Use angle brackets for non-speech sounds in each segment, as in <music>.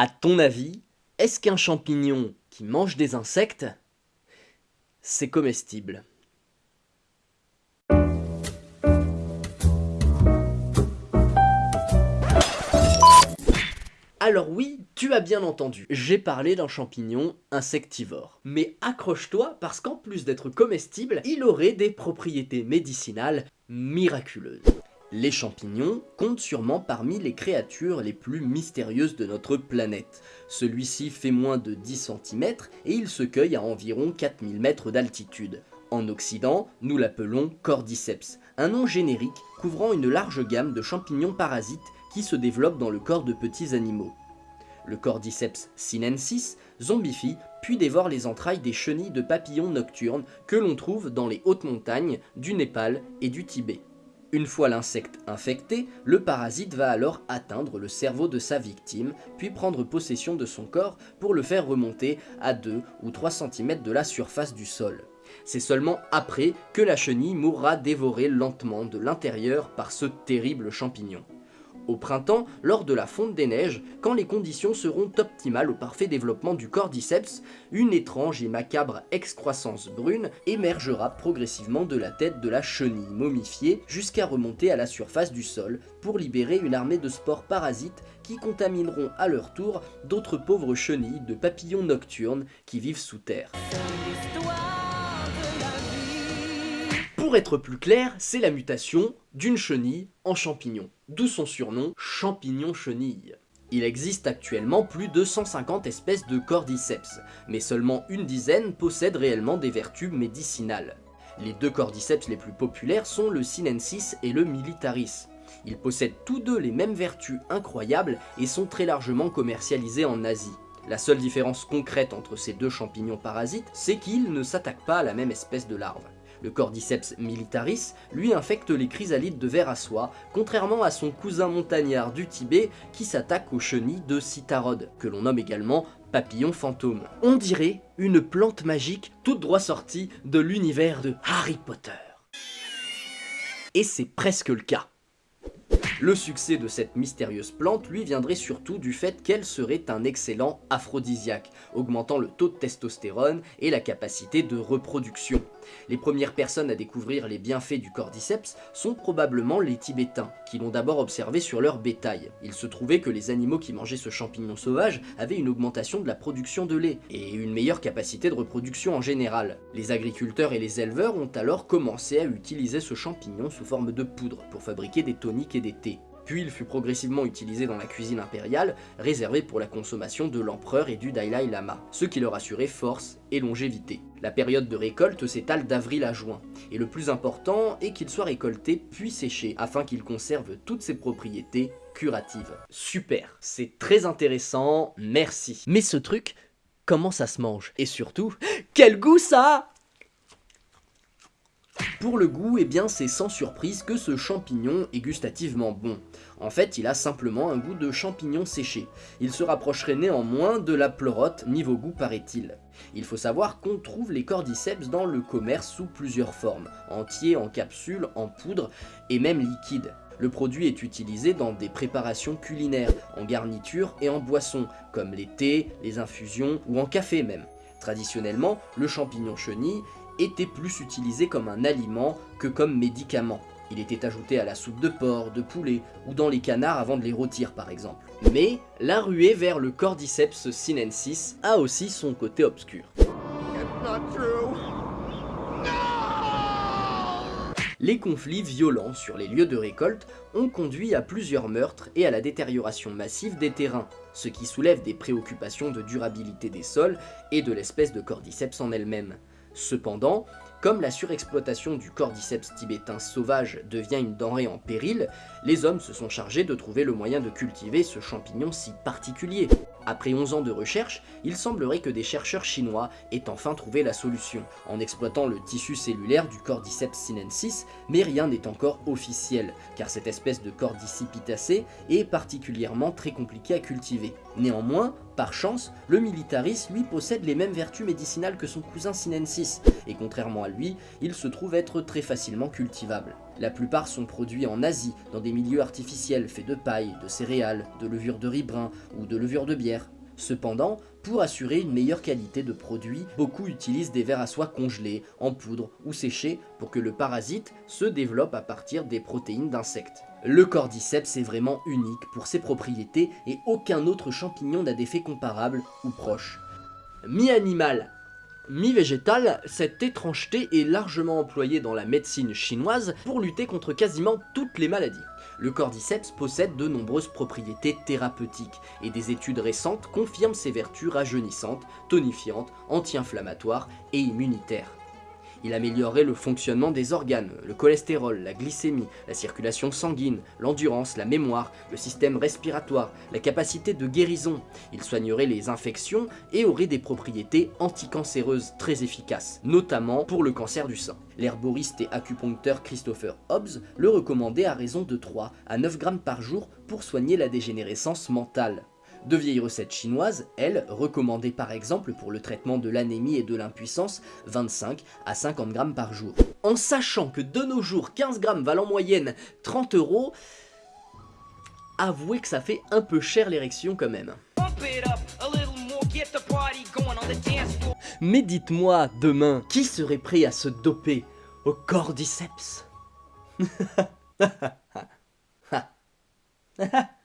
À ton avis, est-ce qu'un champignon qui mange des insectes, c'est comestible? Alors oui, tu as bien entendu, j'ai parlé d'un champignon insectivore. Mais accroche-toi parce qu'en plus d'être comestible, il aurait des propriétés médicinales miraculeuses. Les champignons comptent sûrement parmi les créatures les plus mystérieuses de notre planète. Celui-ci fait moins de 10 cm et il se cueille à environ 4000 mètres d'altitude. En Occident, nous l'appelons Cordyceps, un nom générique couvrant une large gamme de champignons parasites qui se développent dans le corps de petits animaux. Le Cordyceps sinensis zombifie puis dévore les entrailles des chenilles de papillons nocturnes que l'on trouve dans les hautes montagnes du Népal et du Tibet. Une fois l'insecte infecté, le parasite va alors atteindre le cerveau de sa victime, puis prendre possession de son corps pour le faire remonter à 2 ou 3 cm de la surface du sol. C'est seulement après que la chenille mourra dévorée lentement de l'intérieur par ce terrible champignon au printemps, lors de la fonte des neiges, quand les conditions seront optimales au parfait développement du cordyceps, une étrange et macabre excroissance brune émergera progressivement de la tête de la chenille momifiée jusqu'à remonter à la surface du sol pour libérer une armée de spores parasites qui contamineront à leur tour d'autres pauvres chenilles de papillons nocturnes qui vivent sous terre. Pour être plus clair, c'est la mutation d'une chenille en champignon, d'où son surnom champignon-chenille. Il existe actuellement plus de 150 espèces de cordyceps, mais seulement une dizaine possèdent réellement des vertus médicinales. Les deux cordyceps les plus populaires sont le sinensis et le militaris. Ils possèdent tous deux les mêmes vertus incroyables et sont très largement commercialisés en Asie. La seule différence concrète entre ces deux champignons parasites, c'est qu'ils ne s'attaquent pas à la même espèce de larve. Le Cordyceps militaris, lui infecte les chrysalides de verre à soie, contrairement à son cousin montagnard du Tibet qui s'attaque aux chenilles de Citarode, que l'on nomme également papillon fantôme. On dirait une plante magique toute droit sortie de l'univers de Harry Potter. Et c'est presque le cas. Le succès de cette mystérieuse plante lui viendrait surtout du fait qu'elle serait un excellent aphrodisiaque, augmentant le taux de testostérone et la capacité de reproduction. Les premières personnes à découvrir les bienfaits du cordyceps sont probablement les Tibétains, qui l'ont d'abord observé sur leur bétail. Il se trouvait que les animaux qui mangeaient ce champignon sauvage avaient une augmentation de la production de lait, et une meilleure capacité de reproduction en général. Les agriculteurs et les éleveurs ont alors commencé à utiliser ce champignon sous forme de poudre pour fabriquer des toniques et des thés puis il fut progressivement utilisé dans la cuisine impériale, réservée pour la consommation de l'empereur et du Dalai Lama, ce qui leur assurait force et longévité. La période de récolte s'étale d'avril à juin, et le plus important est qu'il soit récolté puis séché, afin qu'il conserve toutes ses propriétés curatives. Super, c'est très intéressant, merci. Mais ce truc, comment ça se mange? Et surtout, quel goût ça pour le goût, eh bien c'est sans surprise que ce champignon est gustativement bon. En fait, il a simplement un goût de champignon séché. Il se rapprocherait néanmoins de la pleurote niveau goût paraît-il. Il faut savoir qu'on trouve les cordyceps dans le commerce sous plusieurs formes, entiers, en capsules, en poudre et même liquide. Le produit est utilisé dans des préparations culinaires, en garniture et en boisson, comme les thés, les infusions ou en café même. Traditionnellement, le champignon chenille était plus utilisé comme un aliment que comme médicament. Il était ajouté à la soupe de porc, de poulet ou dans les canards avant de les rôtir par exemple. Mais la ruée vers le Cordyceps sinensis a aussi son côté obscur. Les conflits violents sur les lieux de récolte ont conduit à plusieurs meurtres et à la détérioration massive des terrains, ce qui soulève des préoccupations de durabilité des sols et de l'espèce de cordyceps en elle-même. Cependant, comme la surexploitation du cordyceps tibétain sauvage devient une denrée en péril, les hommes se sont chargés de trouver le moyen de cultiver ce champignon si particulier. Après 11 ans de recherche, il semblerait que des chercheurs chinois aient enfin trouvé la solution, en exploitant le tissu cellulaire du Cordyceps sinensis, mais rien n'est encore officiel, car cette espèce de Cordicipitacée est particulièrement très compliquée à cultiver. Néanmoins, Par chance, le Militaris lui possède les mêmes vertus médicinales que son cousin sinensis, et contrairement à lui, il se trouve être très facilement cultivable. La plupart sont produits en Asie, dans des milieux artificiels faits de paille, de céréales, de levure de riz brun ou de levure de bière. Cependant, pour assurer une meilleure qualité de produit, beaucoup utilisent des vers à soie congelés, en poudre ou séchés pour que le parasite se développe à partir des protéines d'insectes. Le cordyceps est vraiment unique pour ses propriétés et aucun autre champignon n'a d'effet comparable ou proche. Mi-animal, mi-végétal, cette étrangeté est largement employée dans la médecine chinoise pour lutter contre quasiment toutes les maladies. Le cordyceps possède de nombreuses propriétés thérapeutiques et des études récentes confirment ses vertus rajeunissantes, tonifiantes, anti-inflammatoires et immunitaires. Il améliorerait le fonctionnement des organes, le cholestérol, la glycémie, la circulation sanguine, l'endurance, la mémoire, le système respiratoire, la capacité de guérison. Il soignerait les infections et aurait des propriétés anticancéreuses très efficaces, notamment pour le cancer du sein. L'herboriste et acupuncteur Christopher Hobbs le recommandait à raison de 3 à 9 grammes par jour pour soigner la dégénérescence mentale. De vieilles recettes chinoises, elles, recommandées par exemple pour le traitement de l'anémie et de l'impuissance, 25 à 50 grammes par jour. En sachant que de nos jours, 15 grammes valent en moyenne 30 euros, avouez que ça fait un peu cher l'érection quand même. Mais dites-moi, demain, qui serait prêt à se doper au cordyceps? <laughs>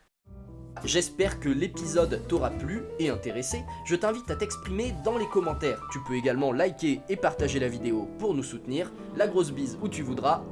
J'espère que l'épisode t'aura plu et intéressé. Je t'invite à t'exprimer dans les commentaires. Tu peux également liker et partager la vidéo pour nous soutenir. La grosse bise où tu voudras